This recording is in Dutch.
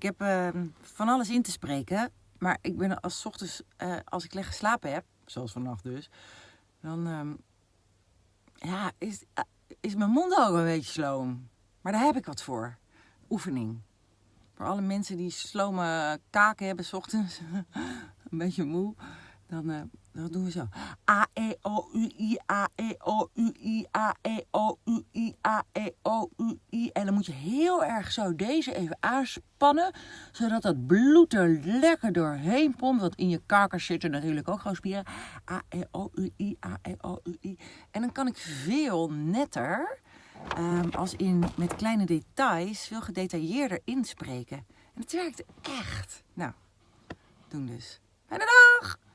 Ik heb ehm, van alles in te spreken. Maar ik ben als ochtends, eh, als ik lekker geslapen heb, zoals vannacht dus, dan ehm, ja, is, eh, is mijn mond ook een beetje sloom. Maar daar heb ik wat voor. Oefening. Voor alle mensen die slome kaken hebben 's ochtends, een beetje moe, dan, eh, dan doen we zo. A, E, O, U, I, A, E, O, U, I. En dan moet je heel erg zo deze even aanspannen, zodat dat bloed er lekker doorheen pompt. Want in je kakers zitten natuurlijk ook gewoon spieren. A, E, O, U, I, A, E, O, U, I. En dan kan ik veel netter, ehm, als in met kleine details, veel gedetailleerder inspreken. En het werkt echt. Nou, doen dus. Fijne dag!